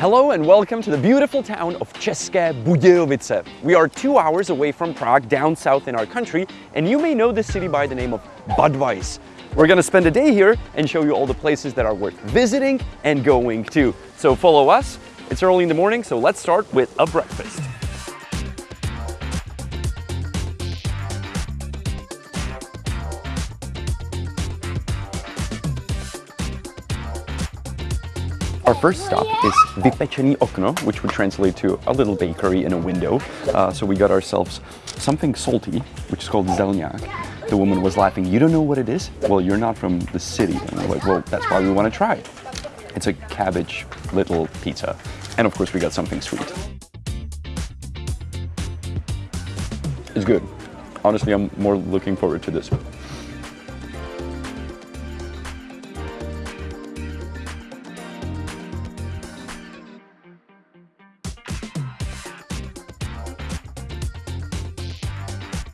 Hello and welcome to the beautiful town of České Budějovice. We are two hours away from Prague, down south in our country, and you may know this city by the name of Budweis. We're gonna spend a day here and show you all the places that are worth visiting and going to. So follow us. It's early in the morning, so let's start with a breakfast. Our first stop is Vypečené okno, which would translate to a little bakery in a window. Uh, so we got ourselves something salty, which is called zelňák. The woman was laughing, you don't know what it is? Well, you're not from the city. And like, well, that's why we want to try it. It's a cabbage little pizza. And of course we got something sweet. It's good. Honestly, I'm more looking forward to this.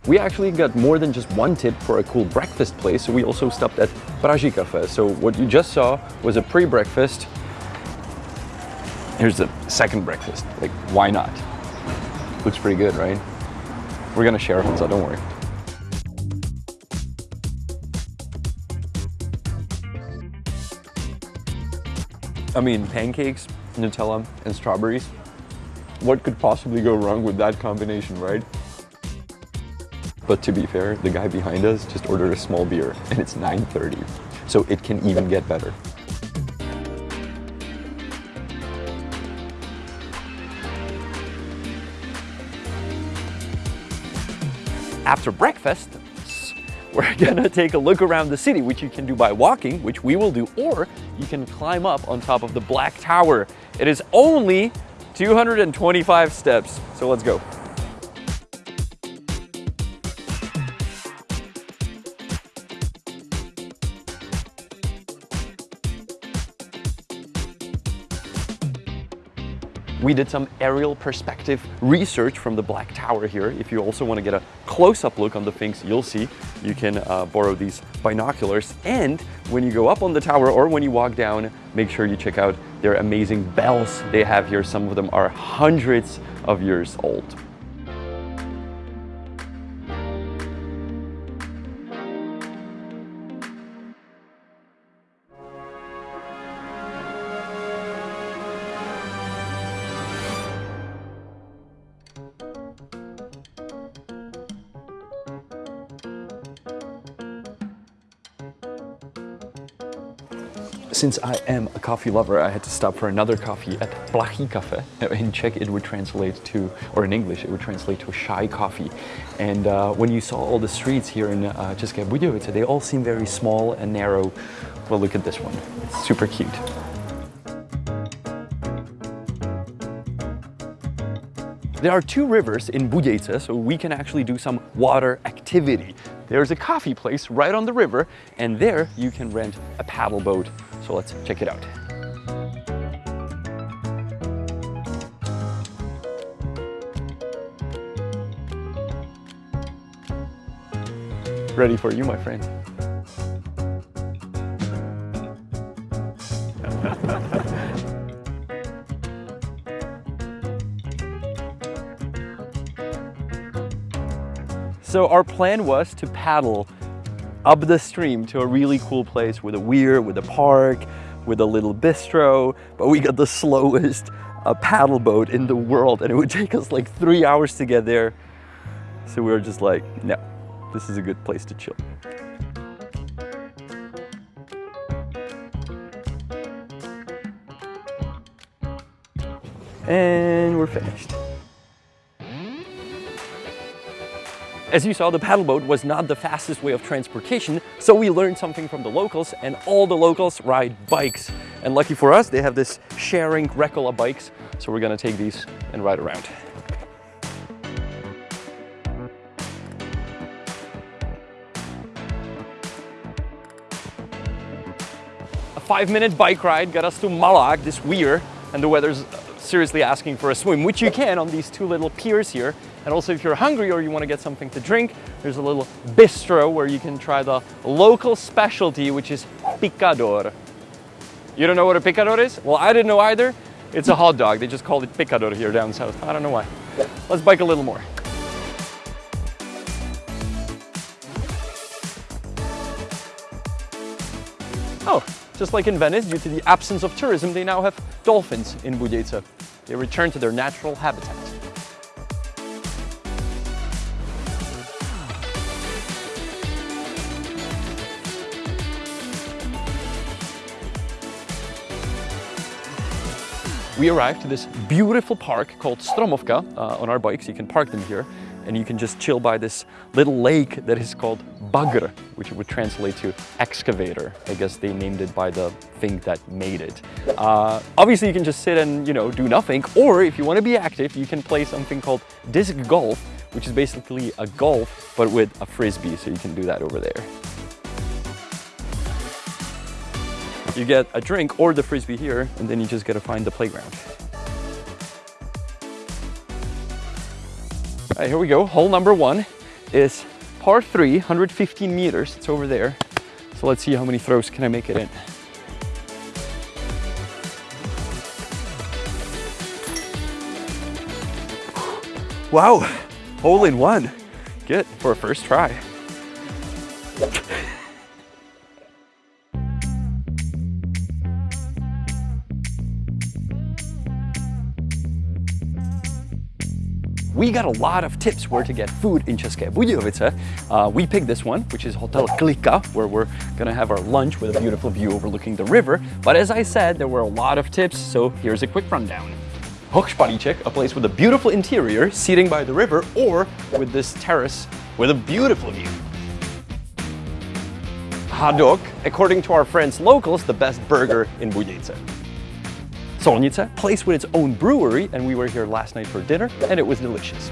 We actually got more than just one tip for a cool breakfast place, so we also stopped at Praží Cafe. So what you just saw was a pre-breakfast. Here's the second breakfast. Like, why not? Looks pretty good, right? We're gonna share it, so don't worry. I mean, pancakes, Nutella, and strawberries. What could possibly go wrong with that combination, right? But to be fair, the guy behind us just ordered a small beer and it's 9.30. So it can even get better. After breakfast, we're gonna take a look around the city, which you can do by walking, which we will do, or you can climb up on top of the Black Tower. It is only 225 steps, so let's go. We did some aerial perspective research from the Black Tower here. If you also want to get a close-up look on the things you'll see, you can uh, borrow these binoculars. And when you go up on the tower or when you walk down, make sure you check out their amazing bells they have here. Some of them are hundreds of years old. Since I am a coffee lover, I had to stop for another coffee at Plachý Cafe. In Czech, it would translate to, or in English, it would translate to a shy coffee. And uh, when you saw all the streets here in uh, České they all seem very small and narrow. Well, look at this one. It's super cute. There are two rivers in Budějice, so we can actually do some water activity. There's a coffee place right on the river, and there you can rent a paddle boat. So let's check it out. Ready for you, my friend. So our plan was to paddle up the stream to a really cool place with a weir, with a park, with a little bistro, but we got the slowest uh, paddle boat in the world and it would take us like three hours to get there. So we were just like, no, this is a good place to chill. And we're finished. As you saw, the paddle boat was not the fastest way of transportation, so we learned something from the locals, and all the locals ride bikes. And lucky for us, they have this sharing Rekola bikes, so we're gonna take these and ride around. A five-minute bike ride got us to Malák, this weir, and the weather's seriously asking for a swim, which you can on these two little piers here. And also if you're hungry or you want to get something to drink, there's a little bistro where you can try the local specialty, which is pikador. You don't know what a pikador is? Well, I didn't know either. It's a hot dog. They just call it pikador here down south. I don't know why. Let's bike a little more. Oh, just like in Venice, due to the absence of tourism, they now have dolphins in Budějovice. They return to their natural habitat. We arrived to this beautiful park called Stromovka uh, on our bikes. You can park them here and you can just chill by this little lake that is called Bagr, which would translate to excavator. I guess they named it by the thing that made it. Uh, obviously, you can just sit and, you know, do nothing. Or if you want to be active, you can play something called disc golf, which is basically a golf, but with a frisbee. So you can do that over there. You get a drink or the frisbee here, and then you just gotta find the playground. All right, here we go. Hole number one is par three, 115 meters. It's over there. So let's see how many throws can I make it in. Wow, hole in one. Good for a first try. We got a lot of tips where to get food in České Budějovice. Uh, we picked this one, which is Hotel Klika, where we're gonna have our lunch with a beautiful view overlooking the river. But as I said, there were a lot of tips, so here's a quick rundown. Hochspalíček, a place with a beautiful interior, seating by the river, or with this terrace with a beautiful view. Hadok, according to our friends locals, the best burger in Budějovice. Solnice, place with its own brewery, and we were here last night for dinner, and it was delicious.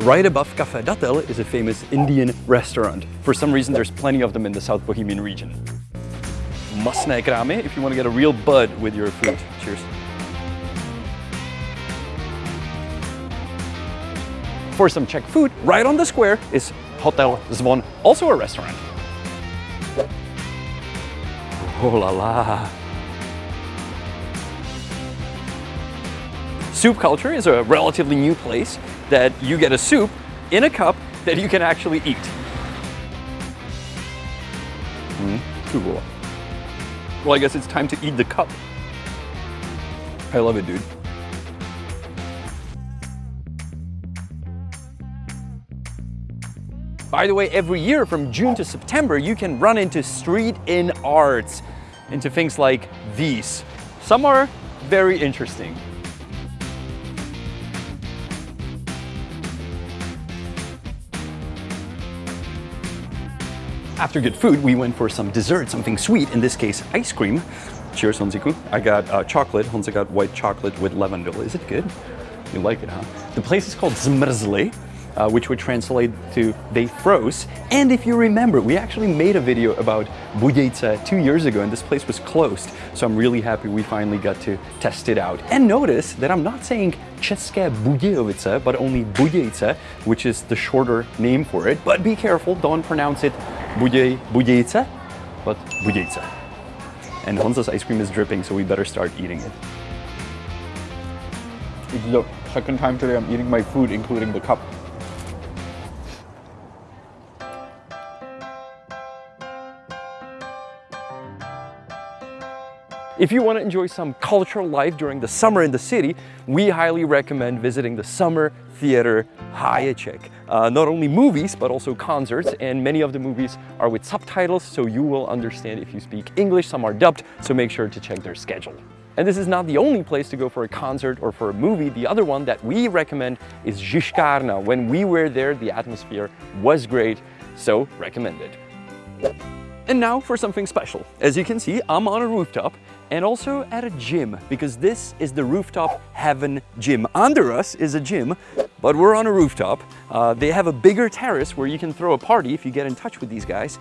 Right above Café Datel is a famous Indian restaurant. For some reason, there's plenty of them in the South Bohemian region. Masné krámy if you want to get a real bud with your food. Cheers. For some Czech food, right on the square is Hotel Zvon, also a restaurant. Oh la la. Soup culture is a relatively new place that you get a soup in a cup that you can actually eat. Mm, cool. Well, I guess it's time to eat the cup. I love it, dude. By the way, every year from June to September, you can run into street in arts, into things like these. Some are very interesting. After good food, we went for some dessert, something sweet, in this case, ice cream. Cheers, Honziku. I got uh, chocolate. Honza got white chocolate with lavender. Is it good? You like it, huh? The place is called Zmrzli, uh, which would translate to they froze. And if you remember, we actually made a video about Budějovice two years ago and this place was closed. So I'm really happy we finally got to test it out. And notice that I'm not saying České Budějovice, but only Budějovice, which is the shorter name for it. But be careful, don't pronounce it Buděj, Budějice, but Budějice. And Honza's ice cream is dripping, so we better start eating it. It's the second time today I'm eating my food, including the cup. If you want to enjoy some cultural life during the summer in the city, we highly recommend visiting the Summer Theater Háječek. Uh, not only movies, but also concerts, and many of the movies are with subtitles, so you will understand if you speak English. Some are dubbed, so make sure to check their schedule. And this is not the only place to go for a concert or for a movie. The other one that we recommend is Žižkárna. When we were there, the atmosphere was great, so recommended. And now for something special. As you can see, I'm on a rooftop and also at a gym because this is the Rooftop Heaven Gym. Under us is a gym, but we're on a rooftop. Uh, they have a bigger terrace where you can throw a party if you get in touch with these guys.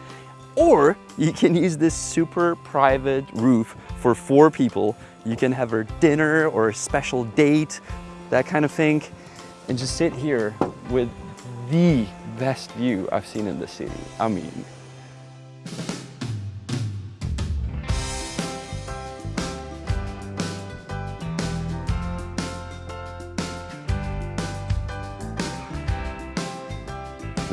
Or you can use this super private roof for four people. You can have a dinner or a special date, that kind of thing, and just sit here with the best view I've seen in the city. I mean,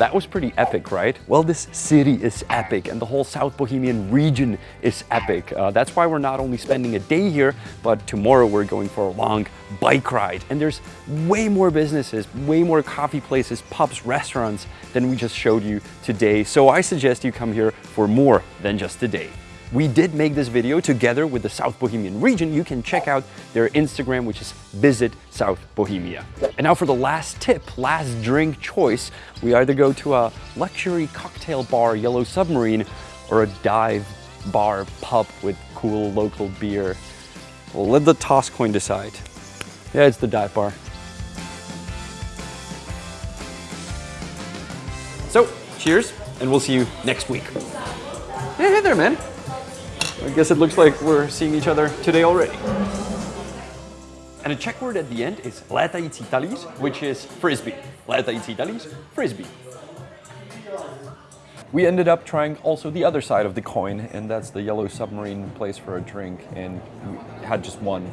That was pretty epic, right? Well, this city is epic and the whole South Bohemian region is epic. Uh, that's why we're not only spending a day here, but tomorrow we're going for a long bike ride. And there's way more businesses, way more coffee places, pubs, restaurants than we just showed you today. So I suggest you come here for more than just a day. We did make this video together with the South Bohemian region. You can check out their Instagram, which is Visit South Bohemia. And now for the last tip, last drink choice, we either go to a luxury cocktail bar, Yellow Submarine, or a dive bar pub with cool local beer. Well, let the toss coin decide. Yeah, it's the dive bar. So, cheers, and we'll see you next week. Hey, hey there, man. I guess it looks like we're seeing each other today already. And a Czech word at the end is létající talíř, which is frisbee. létající talíř, frisbee. We ended up trying also the other side of the coin, and that's the Yellow Submarine place for a drink, and we had just one